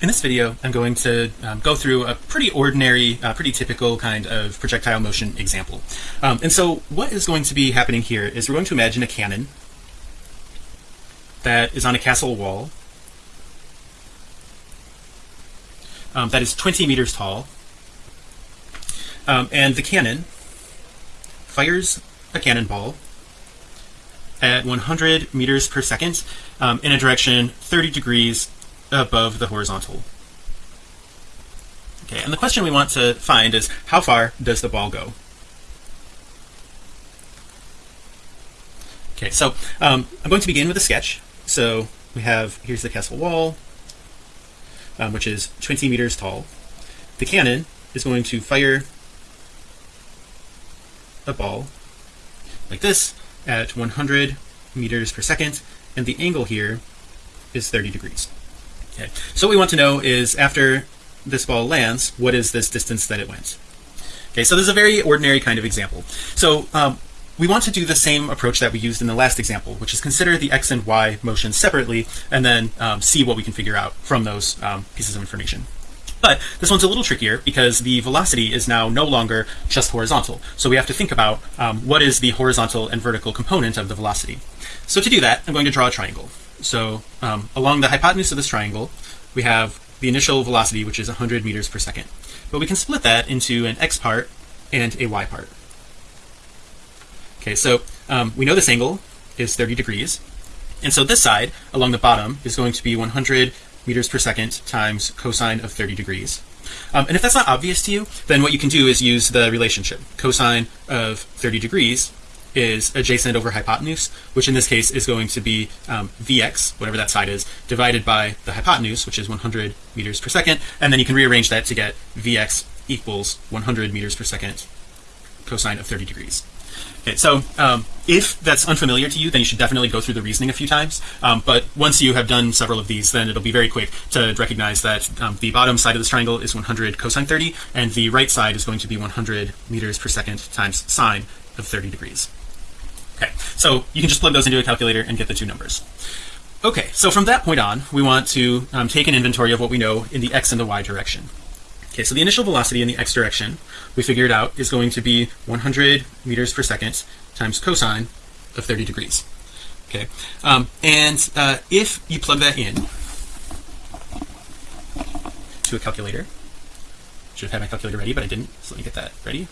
In this video, I'm going to um, go through a pretty ordinary, uh, pretty typical kind of projectile motion example. Um, and so what is going to be happening here is we're going to imagine a cannon that is on a castle wall um, that is 20 meters tall. Um, and the cannon fires a cannonball at 100 meters per second um, in a direction 30 degrees above the horizontal. Okay, and the question we want to find is how far does the ball go? Okay, so um, I'm going to begin with a sketch. So we have here's the castle wall, um, which is 20 meters tall. The cannon is going to fire a ball like this at 100 meters per second, and the angle here is 30 degrees. Okay, so what we want to know is after this ball lands, what is this distance that it went? Okay, so this is a very ordinary kind of example. So um, we want to do the same approach that we used in the last example, which is consider the x and y motions separately, and then um, see what we can figure out from those um, pieces of information. But this one's a little trickier because the velocity is now no longer just horizontal. So we have to think about um, what is the horizontal and vertical component of the velocity. So to do that, I'm going to draw a triangle. So um, along the hypotenuse of this triangle, we have the initial velocity, which is 100 meters per second. But we can split that into an x part and a y part. Okay, so um, we know this angle is 30 degrees. And so this side along the bottom is going to be 100 meters per second times cosine of 30 degrees. Um, and if that's not obvious to you, then what you can do is use the relationship. Cosine of 30 degrees is adjacent over hypotenuse, which in this case is going to be um, Vx, whatever that side is, divided by the hypotenuse, which is 100 meters per second. And then you can rearrange that to get Vx equals 100 meters per second cosine of 30 degrees. Okay, so um, if that's unfamiliar to you, then you should definitely go through the reasoning a few times. Um, but once you have done several of these, then it'll be very quick to recognize that um, the bottom side of this triangle is 100 cosine 30, and the right side is going to be 100 meters per second times sine of 30 degrees. Okay, so you can just plug those into a calculator and get the two numbers. Okay, so from that point on, we want to um, take an inventory of what we know in the x and the y direction. Okay, so the initial velocity in the x direction we figured out is going to be 100 meters per second times cosine of 30 degrees. Okay, um, and uh, if you plug that in to a calculator, should have had my calculator ready, but I didn't. So let me get that ready.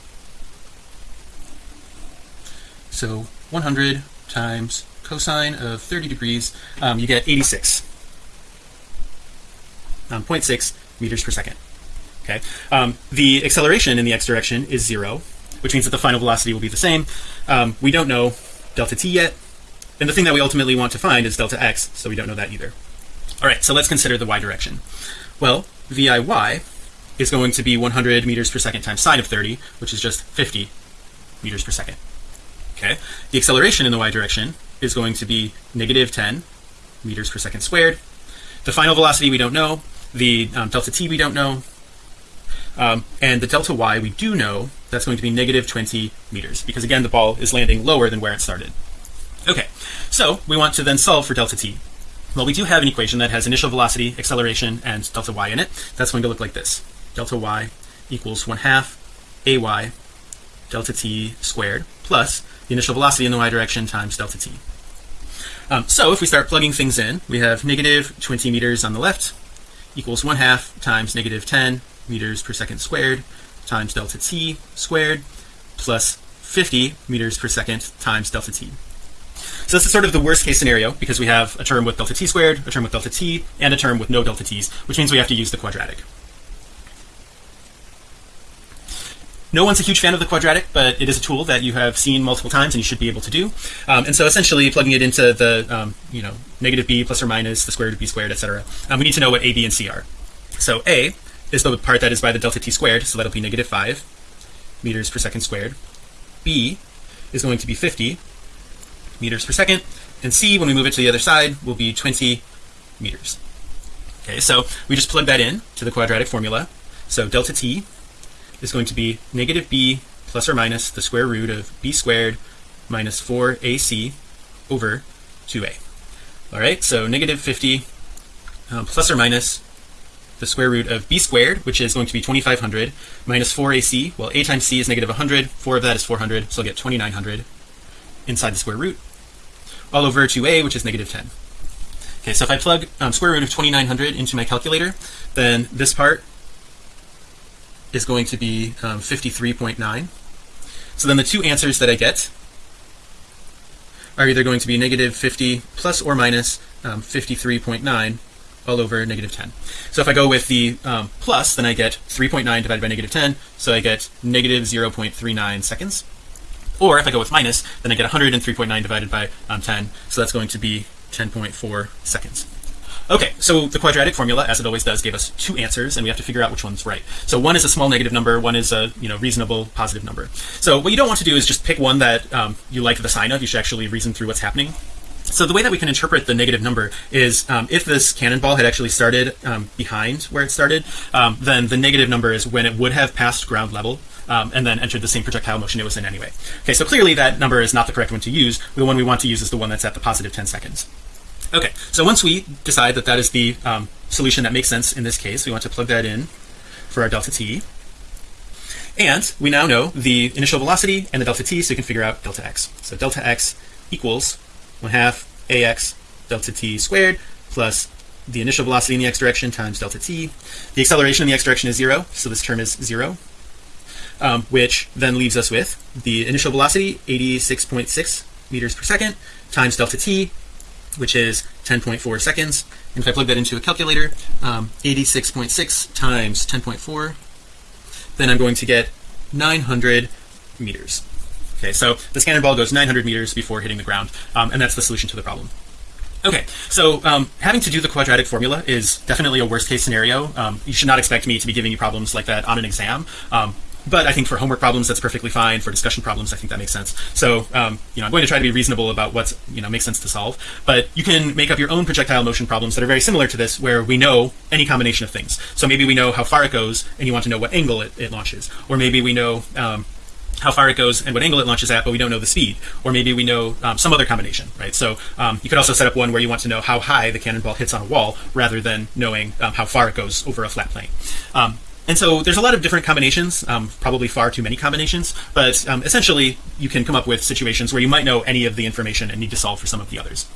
So 100 times cosine of 30 degrees, um, you get 86. Um, 0.6 meters per second. Okay, um, the acceleration in the x direction is zero, which means that the final velocity will be the same. Um, we don't know delta t yet, and the thing that we ultimately want to find is delta x, so we don't know that either. All right, so let's consider the y direction. Well, viy is going to be 100 meters per second times sine of 30, which is just 50 meters per second. Okay, the acceleration in the y direction is going to be negative 10 meters per second squared. The final velocity we don't know. The um, delta t we don't know um, and the delta y we do know that's going to be negative 20 meters because again the ball is landing lower than where it started. Okay. So we want to then solve for delta t. Well we do have an equation that has initial velocity acceleration and delta y in it. That's going to look like this. Delta y equals 1 half ay delta t squared plus the initial velocity in the y direction times delta t um, so if we start plugging things in we have negative 20 meters on the left equals 1 half times negative 10 meters per second squared times delta t squared plus 50 meters per second times delta t. So this is sort of the worst case scenario because we have a term with delta t squared, a term with delta t, and a term with no delta t's, which means we have to use the quadratic. No one's a huge fan of the quadratic, but it is a tool that you have seen multiple times and you should be able to do. Um, and so essentially plugging it into the, um, you know, negative b plus or minus the square root of b squared, etc. Um, we need to know what a, b, and c are. So a is the part that is by the delta t squared, so that'll be negative 5 meters per second squared. B is going to be 50 meters per second, and C, when we move it to the other side, will be 20 meters. Okay, so we just plug that in to the quadratic formula. So delta t is going to be negative b plus or minus the square root of b squared minus 4ac over 2a. All right, so negative 50 um, plus or minus the square root of b squared which is going to be 2500 minus 4ac well a times c is negative 100 4 of that is 400 so I'll get 2900 inside the square root all over 2a which is negative 10 okay so if I plug um, square root of 2900 into my calculator then this part is going to be um, 53.9 so then the two answers that I get are either going to be negative 50 plus or minus um, 53.9 all over negative 10 so if I go with the um, plus then I get 3.9 divided by negative 10 so I get negative 0.39 seconds. Or if I go with minus then I get 103.9 divided by um, 10 so that's going to be 10.4 seconds Okay, so the quadratic formula, as it always does, gave us two answers, and we have to figure out which one's right. So one is a small negative number, one is a you know reasonable positive number. So what you don't want to do is just pick one that um, you like the sign of. You should actually reason through what's happening. So the way that we can interpret the negative number is um, if this cannonball had actually started um, behind where it started, um, then the negative number is when it would have passed ground level um, and then entered the same projectile motion it was in anyway. Okay, so clearly that number is not the correct one to use. The one we want to use is the one that's at the positive 10 seconds. Okay, so once we decide that that is the um, solution that makes sense in this case, we want to plug that in for our delta t. And we now know the initial velocity and the delta t, so we can figure out delta x. So delta x equals 1 half ax delta t squared plus the initial velocity in the x direction times delta t. The acceleration in the x direction is zero, so this term is zero, um, which then leaves us with the initial velocity 86.6 meters per second times delta t which is 10.4 seconds. And if I plug that into a calculator 86.6 um, times 10.4 then I'm going to get 900 meters. Okay so this cannonball goes 900 meters before hitting the ground um, and that's the solution to the problem. Okay so um, having to do the quadratic formula is definitely a worst case scenario. Um, you should not expect me to be giving you problems like that on an exam. Um, but I think for homework problems that's perfectly fine. For discussion problems I think that makes sense. So um, you know I'm going to try to be reasonable about what's you know makes sense to solve. But you can make up your own projectile motion problems that are very similar to this where we know any combination of things. So maybe we know how far it goes and you want to know what angle it, it launches. Or maybe we know um, how far it goes and what angle it launches at but we don't know the speed. Or maybe we know um, some other combination right? So um, you could also set up one where you want to know how high the cannonball hits on a wall rather than knowing um, how far it goes over a flat plane. Um, and so there's a lot of different combinations um, probably far too many combinations but um, essentially you can come up with situations where you might know any of the information and need to solve for some of the others